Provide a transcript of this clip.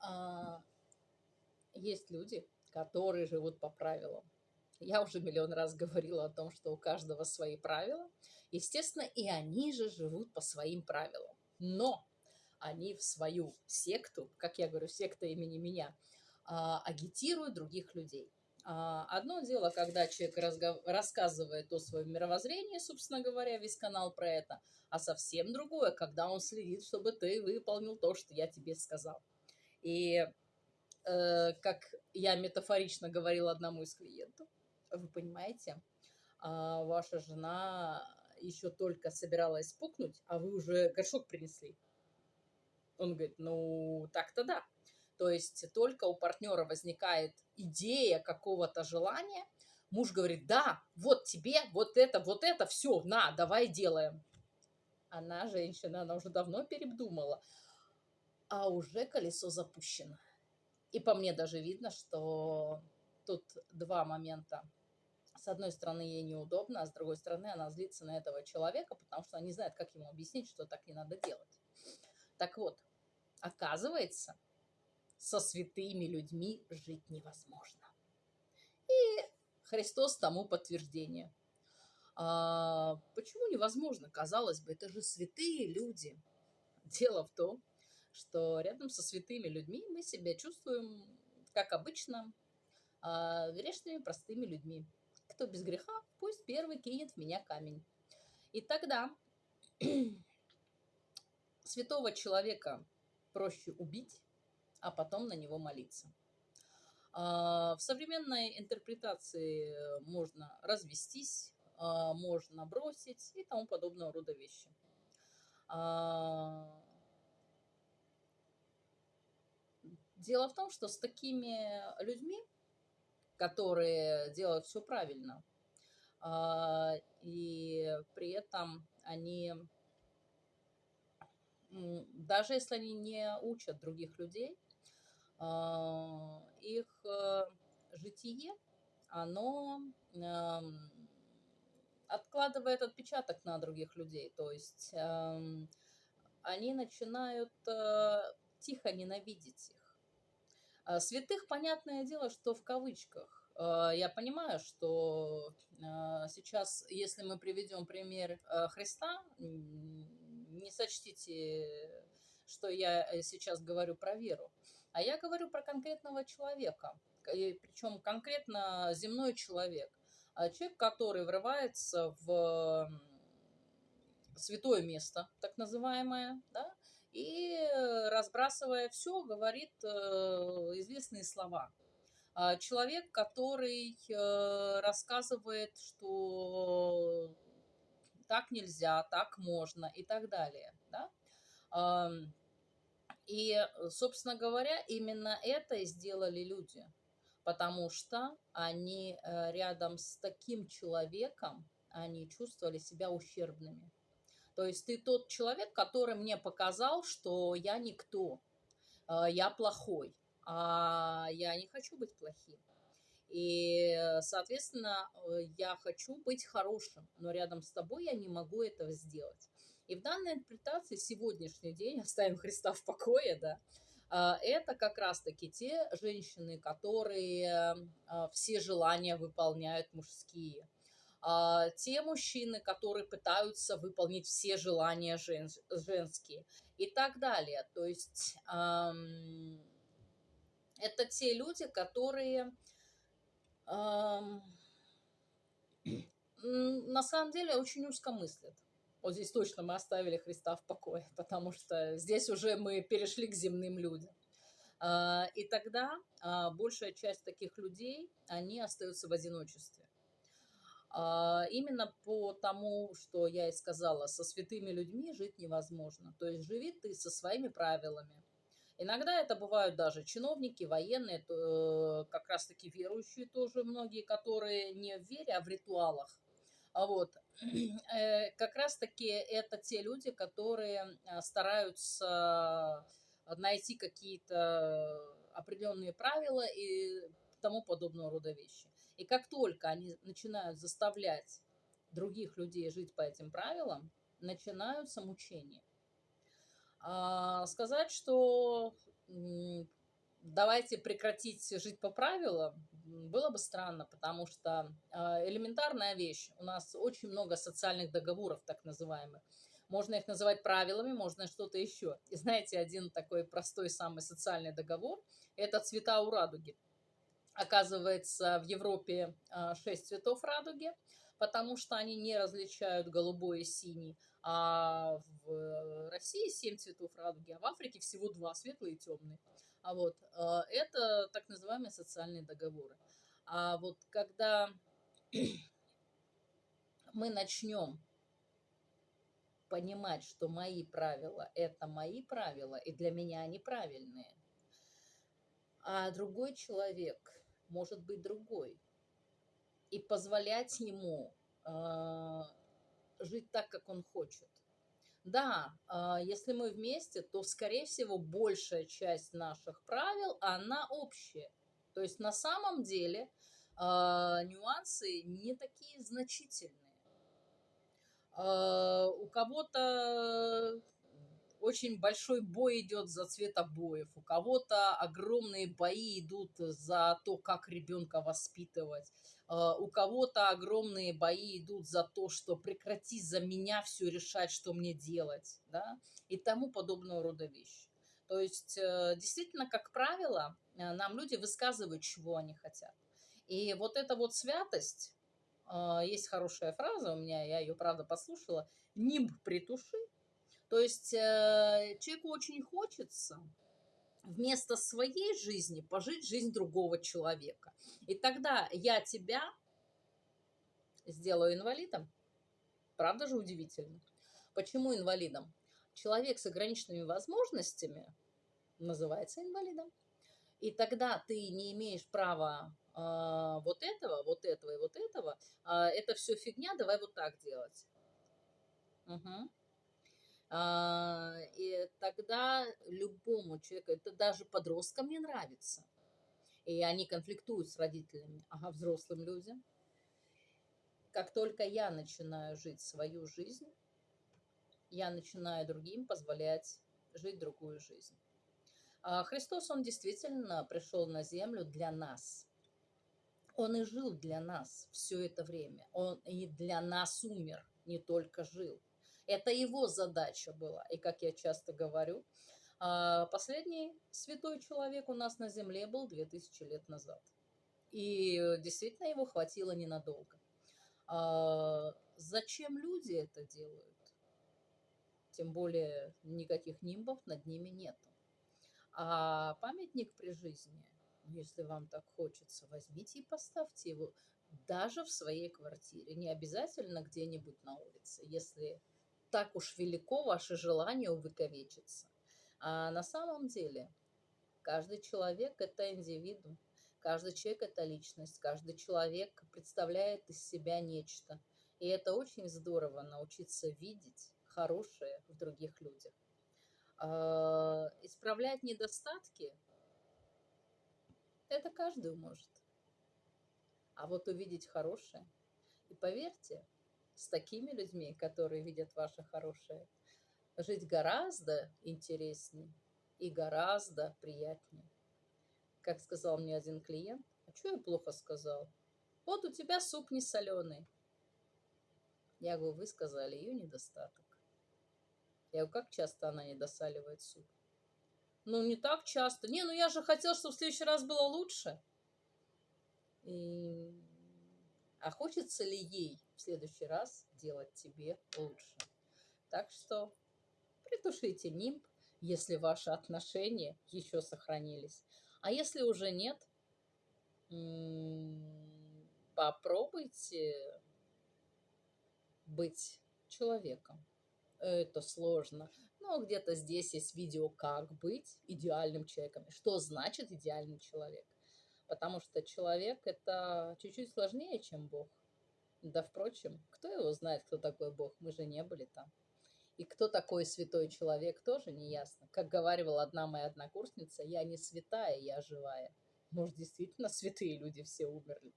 А, есть люди, которые живут по правилам. Я уже миллион раз говорила о том, что у каждого свои правила. Естественно, и они же живут по своим правилам. Но они в свою секту, как я говорю, секта имени меня, а, агитируют других людей. А, одно дело, когда человек рассказывает о своем мировоззрении, собственно говоря, весь канал про это, а совсем другое, когда он следит, чтобы ты выполнил то, что я тебе сказал. И э, как я метафорично говорила одному из клиентов, вы понимаете, э, ваша жена еще только собиралась пукнуть, а вы уже горшок принесли. Он говорит, ну так-то да. То есть только у партнера возникает идея какого-то желания, муж говорит, да, вот тебе, вот это, вот это, все, на, давай делаем. Она, женщина, она уже давно передумала, а уже колесо запущено. И по мне даже видно, что тут два момента. С одной стороны, ей неудобно, а с другой стороны, она злится на этого человека, потому что она не знает, как ему объяснить, что так не надо делать. Так вот, оказывается, со святыми людьми жить невозможно. И Христос тому подтверждение. А, почему невозможно? Казалось бы, это же святые люди. Дело в том, что рядом со святыми людьми мы себя чувствуем, как обычно, а, грешными простыми людьми. Кто без греха, пусть первый кинет в меня камень. И тогда святого человека проще убить, а потом на него молиться. А, в современной интерпретации можно развестись, а, можно бросить и тому подобного рода вещи. А, дело в том, что с такими людьми, которые делают все правильно, и при этом они, даже если они не учат других людей, а, их э, житие, оно эм, откладывает отпечаток на других людей. То есть эм, они начинают э, тихо ненавидеть их. А святых, понятное дело, что в кавычках. Э, я понимаю, что сейчас, если мы приведем пример Христа, не сочтите, что я сейчас говорю про веру. А я говорю про конкретного человека, причем конкретно земной человек. А человек, который врывается в святое место, так называемое, да, и разбрасывая все, говорит э, известные слова. А человек, который э, рассказывает, что так нельзя, так можно и так далее. Да? И, э, собственно говоря, именно это и сделали люди, потому что они э, рядом с таким человеком, они чувствовали себя ущербными. То есть ты тот человек, который мне показал, что я никто, э, я плохой, а я не хочу быть плохим. И, соответственно, я хочу быть хорошим, но рядом с тобой я не могу этого сделать. И в данной интерпретации сегодняшний день, оставим Христа в покое, да, а, это как раз-таки те женщины, которые а, все желания выполняют мужские. А, те мужчины, которые пытаются выполнить все желания женские и так далее. То есть это те люди, которые на самом деле очень узко мыслят. Вот здесь точно мы оставили Христа в покое, потому что здесь уже мы перешли к земным людям. А, и тогда а, большая часть таких людей, они остаются в одиночестве. А, именно по тому, что я и сказала, со святыми людьми жить невозможно. То есть живи ты со своими правилами. Иногда это бывают даже чиновники, военные, э, как раз-таки верующие тоже многие, которые не в вере, а в ритуалах. Вот. Э, как раз-таки это те люди, которые а, стараются найти какие-то определенные правила и тому подобного рода вещи. И как только они начинают заставлять других людей жить по этим правилам, начинаются мучения. А, сказать, что давайте прекратить жить по правилам, было бы странно, потому что а, элементарная вещь. У нас очень много социальных договоров, так называемых. Можно их называть правилами, можно что-то еще. И знаете, один такой простой самый социальный договор – это цвета у радуги. Оказывается, в Европе 6 цветов радуги, потому что они не различают голубой и синий. А в России 7 цветов радуги, а в Африке всего 2, светлый и темный. А вот э, это так называемые социальные договоры. А вот когда мы начнем понимать, что мои правила – это мои правила, и для меня они правильные, а другой человек может быть другой, и позволять ему э, жить так, как он хочет. Да, а, если мы вместе, то, скорее всего, большая часть наших правил, она общая. То есть на самом деле а, нюансы не такие значительные. А, у кого-то очень большой бой идет за цвет обоев, у кого-то огромные бои идут за то, как ребенка воспитывать, а, у кого-то огромные бои идут за то, что прекрати за меня все решать, что мне делать, да, и тому подобного рода вещи. То есть, э, действительно, как правило, э, нам люди высказывают, чего они хотят. И вот эта вот святость, а, есть хорошая фраза у меня, я ее, правда, послушала, «нимб притуши». То есть, э, человеку очень хочется вместо своей жизни пожить жизнь другого человека. И тогда я тебя сделаю инвалидом. Правда же удивительно? Почему инвалидом? Человек с ограниченными возможностями называется инвалидом. И тогда ты не имеешь права э, вот этого, вот этого и вот этого. Э, это все фигня, давай вот так делать. Угу. А, и тогда любому человеку, это даже подросткам не нравится. И они конфликтуют с родителями, ага, взрослым людям. Как только я начинаю жить свою жизнь, я начинаю другим позволять жить другую жизнь. А Христос, Он действительно пришел на землю для нас. Он и жил для нас все это время. Он и для нас умер, не только жил. Это его задача была. И, как я часто говорю, а, последний святой человек у нас на земле был 2000 лет назад. И действительно его хватило ненадолго. А, зачем люди это делают? Тем более никаких нимбов над ними нету. А памятник при жизни, если вам так хочется, возьмите и поставьте его даже в своей квартире. Не обязательно где-нибудь на улице. Если так уж велико ваше желание увековечиться. А на самом деле каждый человек – это индивидуум, каждый человек – это личность, каждый человек представляет из себя нечто. И это очень здорово научиться видеть хорошее в других людях. А, исправлять недостатки – это каждый может. А вот увидеть хорошее. И поверьте, с такими людьми, которые видят ваше хорошее, жить гораздо интереснее и гораздо приятнее. Как сказал мне один клиент, а что я плохо сказал? Вот у тебя суп не соленый. Я говорю, вы сказали ее недостаток. Я говорю, как часто она не досаливает суп? Ну, не так часто. Не, ну я же хотел, чтобы в следующий раз было лучше. И а хочется ли ей следующий раз делать тебе лучше? Так что притушите нимб, если ваши отношения еще сохранились. А если уже нет, попробуйте быть человеком. Это сложно. Но где-то здесь есть видео, как быть идеальным человеком. Что значит идеальный человек? потому что человек это чуть-чуть сложнее, чем Бог. Да, впрочем, кто его знает, кто такой Бог? Мы же не были там. И кто такой святой человек, тоже не ясно. Как говорила одна моя однокурсница, я не святая, я живая. Может, действительно святые люди все умерли.